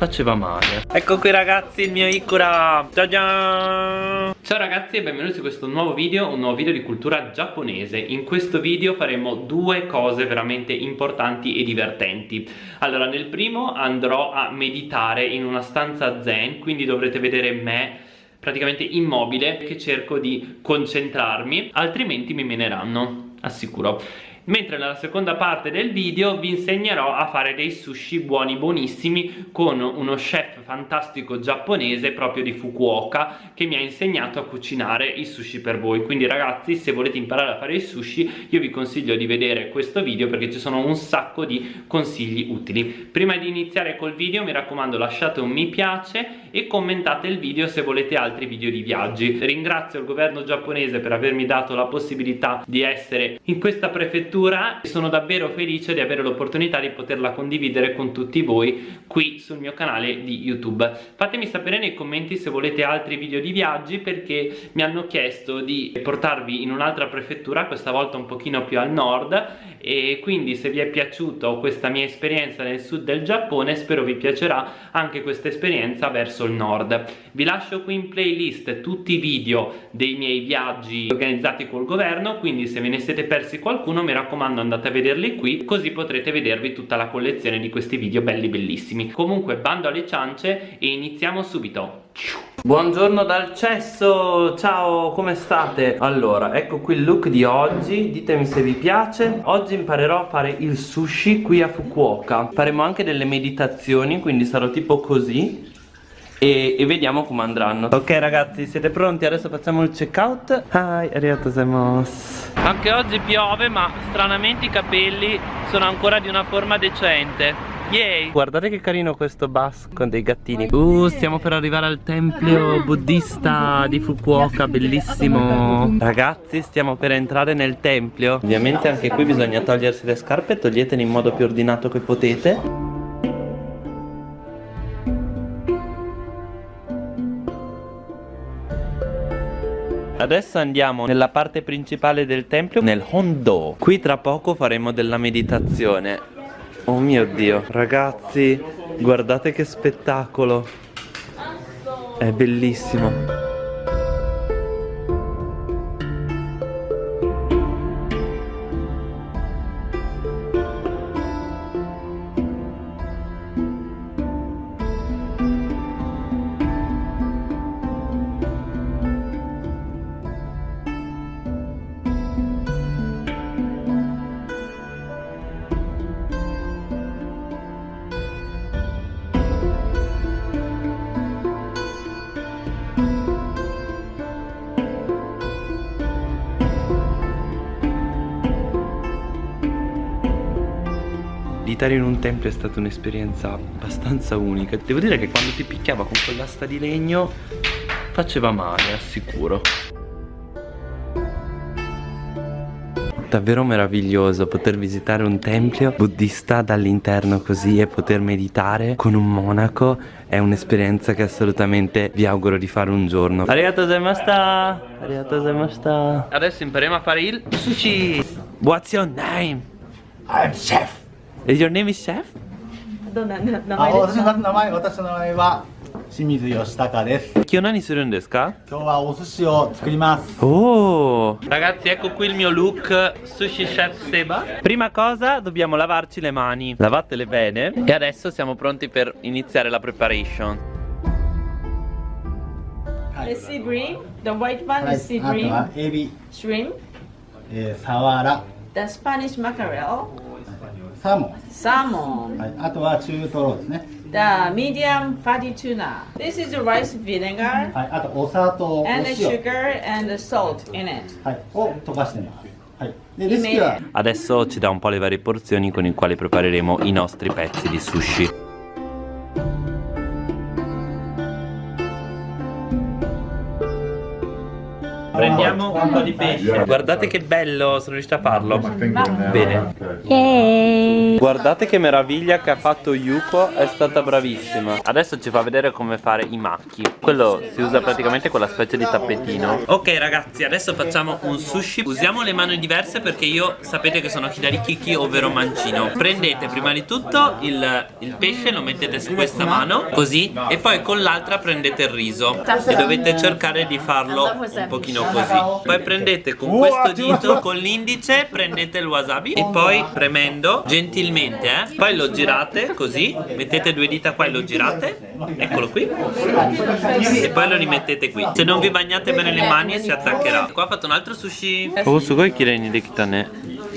faceva male. Ecco qui ragazzi il mio Ikura Ciao ciao. Ciao ragazzi e benvenuti su questo nuovo video Un nuovo video di cultura giapponese. In questo video faremo due cose veramente importanti e divertenti. Allora nel primo andrò a meditare in una stanza zen Quindi dovrete vedere me praticamente immobile che cerco di concentrarmi altrimenti mi meneranno assicuro mentre nella seconda parte del video vi insegnerò a fare dei sushi buoni buonissimi con uno chef fantastico giapponese proprio di Fukuoka che mi ha insegnato a cucinare i sushi per voi. Quindi ragazzi se volete imparare a fare i sushi io vi consiglio di vedere questo video perché ci sono un sacco di consigli utili. Prima di iniziare col video mi raccomando lasciate un mi piace e commentate il video se volete altri video di viaggi. Ringrazio il governo giapponese per avermi dato la possibilità di essere in questa prefettura lettura sono davvero felice di avere l'opportunità di poterla condividere con tutti voi qui sul mio canale di YouTube. Fatemi sapere nei commenti se volete altri video di viaggi perché mi hanno chiesto di portarvi in un'altra prefettura, questa volta un pochino più al nord e quindi se vi è piaciuta questa mia esperienza nel sud del Giappone spero vi piacerà anche questa esperienza verso il nord. Vi lascio qui in playlist tutti i video dei miei viaggi organizzati col governo quindi se ve ne siete persi qualcuno mi raccomando andate a vederli qui così potrete vedervi tutta la collezione di questi video belli bellissimi comunque bando alle ciance e iniziamo subito Buongiorno dal cesso, ciao come state? Allora, ecco qui il look di oggi, ditemi se vi piace. Oggi imparerò a fare il sushi qui a Fukuoka. Faremo anche delle meditazioni, quindi sarò tipo così. E, e, vediamo come andranno. Ok ragazzi siete pronti? Adesso facciamo il checkout Hi, arigato Anche oggi piove ma stranamente i capelli sono ancora di una forma decente Yay! Guardate che carino questo bus con dei gattini. Uh, stiamo per arrivare al tempio buddista di Fukuoka, bellissimo. Ragazzi, stiamo per entrare nel tempio. Ovviamente anche qui bisogna togliersi le scarpe Toglietele in modo più ordinato che potete. Adesso andiamo nella parte principale del tempio, nel Hondo Qui tra poco faremo della meditazione Oh mio Dio Ragazzi, guardate che spettacolo. È bellissimo meditare in un tempio è stata un'esperienza abbastanza unica. Devo dire che quando ti picchiava con quell'asta di legno faceva male, assicuro. Davvero meraviglioso poter visitare un tempio buddista dall'interno così e poter meditare con un monaco. È un'esperienza che assolutamente vi auguro di fare un giorno. Arigato gozaimashita Arigato gozaimashita Adesso impariamo a fare il sushi. What's your name? I'm chef Is your name is chef? どんな名前ですか私の名前私の名前は清水義孝です今日何するんですか今日はお寿司を作ります Oh Ragazzi ecco qui il mio look Sushi Chef Seba Prima cosa dobbiamo lavarci le mani Lavatele bene E adesso siamo pronti per iniziare la preparation The sea bream, the white one is sea bream, あとはエビ、 shrimp, えー、サワラ、 the Spanish mackerel, サーモ salmon, ン、はい、あとは中トロですね the medium fatty tuna. This is the rice vinegar はい、あとお砂糖、お and the 塩、 sugar and the salt in it. はい、を溶かしてますはい、でレシピは Adesso ci dà un po' le varie porzioni con i quali prepareremo i nostri pezzi di sushi Prendiamo un po' di pesce. Guardate che bello, sono riuscito a farlo. Bene. Yay. Guardate che meraviglia che ha fatto Yuko, è stata bravissima. Adesso ci fa vedere come fare i macchi. Quello si usa praticamente quella specie di tappetino. Ok ragazzi, adesso facciamo un sushi. Usiamo le mani diverse perché io sapete che sono Hilary Kiki, ovvero mancino. Prendete prima di tutto il, il pesce, lo mettete su questa mano Così, e poi con l'altra prendete il riso. E dovete cercare di farlo un pochino così. Poi prendete con questo dito, con l'indice, prendete il wasabi E poi premendo gentilmente, eh. Poi lo girate così, mettete due dita qua e lo girate. Eccolo qui. E poi lo rimettete qui. Se non vi bagnate bene le mani si attaccherà. Qua ho fatto un altro sushi. Oh, su coi kireni di kitane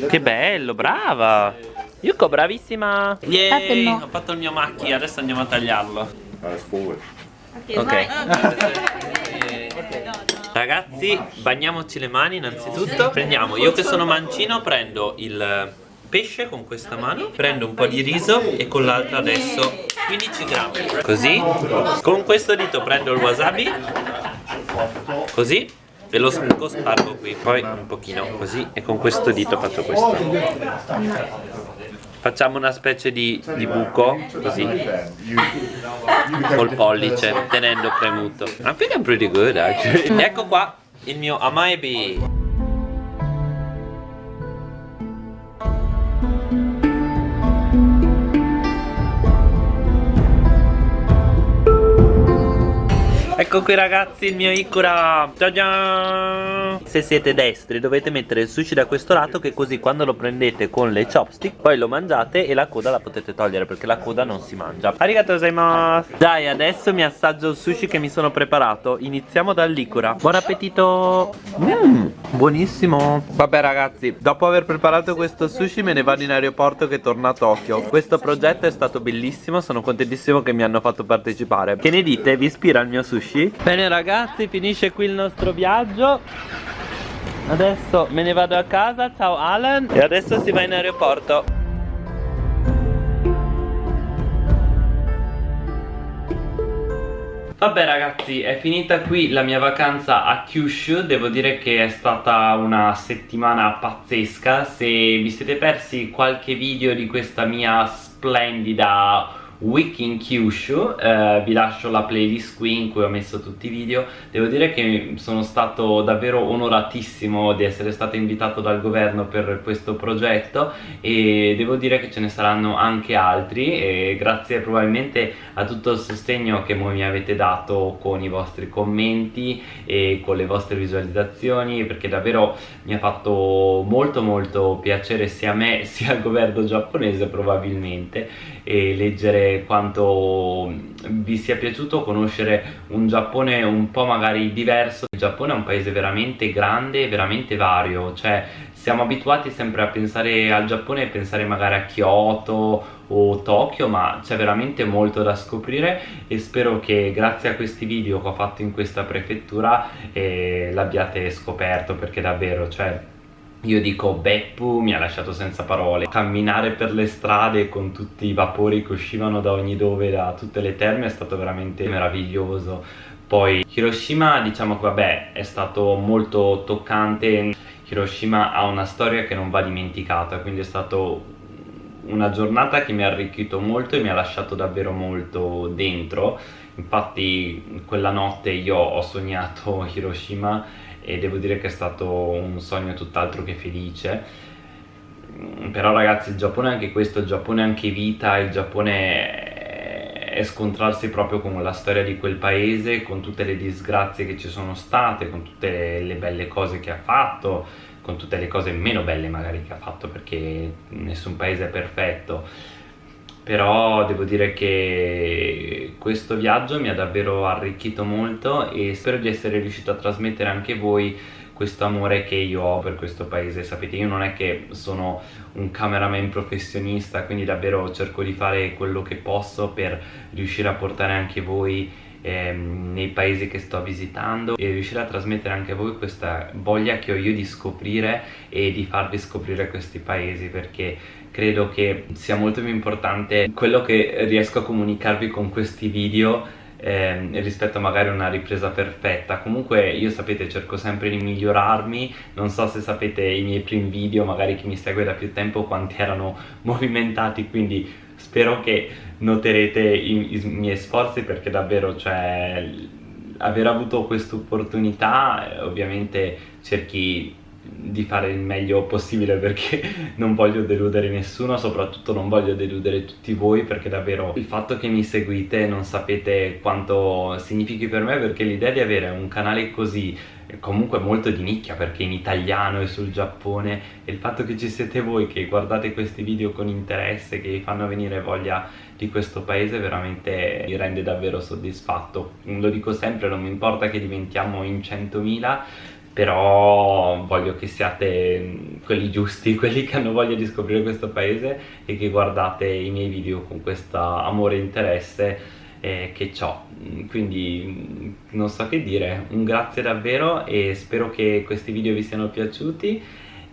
Che bello, brava. Yuko, bravissima. Yay, ho fatto il mio macchi, adesso andiamo a tagliarlo. Ok Ragazzi, bagniamoci le mani innanzitutto. Prendiamo, io che sono mancino prendo il pesce con questa mano Prendo un po' di riso e con l'altra adesso 15 grammi. Così? Con questo dito prendo il wasabi. Così? E lo spargo qui Poi un pochino così E con questo dito faccio questo Facciamo una specie di, di buco Così. Col pollice Tenendo premuto. I think I'm pretty good actually. Ecco qua il mio amaebi Ecco qui ragazzi il mio Ikura Ciao Se siete destri dovete mettere il sushi da questo lato Che così quando lo prendete con le chopstick Poi lo mangiate e la coda la potete togliere Perché la coda non si mangia. Arigato gozaimasu Dai adesso mi assaggio il sushi che mi sono preparato. Iniziamo dall'Ikura Buon appetito. Mmm buonissimo. Vabbè ragazzi dopo aver preparato questo sushi me ne vado in aeroporto che torno a Tokyo. Questo progetto è stato bellissimo Sono contentissimo che mi hanno fatto partecipare. Che ne dite? Vi ispira il mio sushi? Bene ragazzi finisce qui il nostro viaggio. Adesso me ne vado a casa, ciao Alan. E adesso si va in aeroporto. Vabbè ragazzi è finita qui la mia vacanza a Kyushu. Devo dire che è stata una settimana pazzesca. Se vi siete persi qualche video di questa mia splendida Week in Kyushu eh, vi lascio la playlist qui in cui ho messo tutti i video. Devo dire che sono stato davvero onoratissimo di essere stato invitato dal governo per questo progetto e devo dire che ce ne saranno anche altri e grazie probabilmente a tutto il sostegno che voi mi avete dato con i vostri commenti e con le vostre visualizzazioni perché davvero mi ha fatto molto molto piacere sia a me sia al governo giapponese probabilmente e leggere quanto vi sia piaciuto conoscere un Giappone un po' magari diverso. Il Giappone è un paese veramente grande veramente vario cioè siamo abituati sempre a pensare al Giappone e pensare magari a Kyoto o Tokyo ma c'è veramente molto da scoprire e spero che grazie a questi video che ho fatto in questa prefettura eh, l'abbiate scoperto perché davvero cioè io dico Beppu mi ha lasciato senza parole. Camminare per le strade con tutti i vapori che uscivano da ogni dove Da tutte le terme è stato veramente meraviglioso. Poi Hiroshima diciamo che vabbè è stato molto toccante. Hiroshima ha una storia che non va dimenticata Quindi è stato una giornata che mi ha arricchito molto e mi ha lasciato davvero molto dentro. Infatti quella notte io ho sognato Hiroshima e devo dire che è stato un sogno tutt'altro che felice. Mm, però ragazzi il Giappone è anche questo, il Giappone è anche vita, il Giappone è scontrarsi proprio con la storia di quel paese, con tutte le disgrazie che ci sono state, con tutte le belle cose che ha fatto, con tutte le cose meno belle magari che ha fatto perché nessun paese è perfetto però devo dire che questo viaggio mi ha davvero arricchito molto e spero di essere riuscito a trasmettere anche voi questo amore che io ho per questo paese. Sapete io non è che sono un cameraman professionista quindi davvero cerco di fare quello che posso per riuscire a portare anche voi ehm, nei paesi che sto visitando e riuscire a trasmettere anche a voi questa voglia che ho io di scoprire e di farvi scoprire questi paesi perché credo che sia molto più importante quello che riesco a comunicarvi con questi video eh, rispetto a magari una ripresa perfetta. Comunque io sapete cerco sempre di migliorarmi. Non so se sapete i miei primi video magari chi mi segue da più tempo quanti erano movimentati quindi spero che noterete i, i miei sforzi perché davvero cioè aver avuto questa opportunità eh, ovviamente cerchi di fare il meglio possibile perché non voglio deludere nessuno, soprattutto non voglio deludere tutti voi perché davvero il fatto che mi seguite non sapete quanto significhi per me perché l'idea di avere un canale così comunque molto di nicchia perché in italiano e sul Giappone e il fatto che ci siete voi che guardate questi video con interesse che vi fanno venire voglia di questo paese veramente mi rende davvero soddisfatto. Lo dico sempre non mi importa che diventiamo in 100.000 però voglio che siate mm, quelli giusti, quelli che hanno voglia di scoprire questo paese e che guardate i miei video con questo amore e interesse eh, che ho quindi mm, non so che dire, un grazie davvero e spero che questi video vi siano piaciuti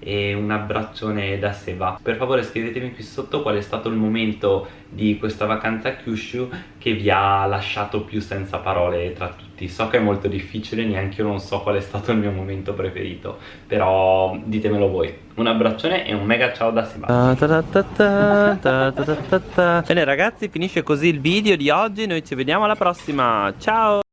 e un abbraccione da Seba. Per favore scrivetemi qui sotto qual è stato il momento di questa vacanza a Kyushu che vi ha lasciato più senza parole tra tutti. So che è molto difficile neanche io non so qual è stato il mio momento preferito però ditemelo voi. Un abbraccione e un mega ciao da Seba. Bene ragazzi finisce così il video di oggi. Noi ci vediamo alla prossima. Ciao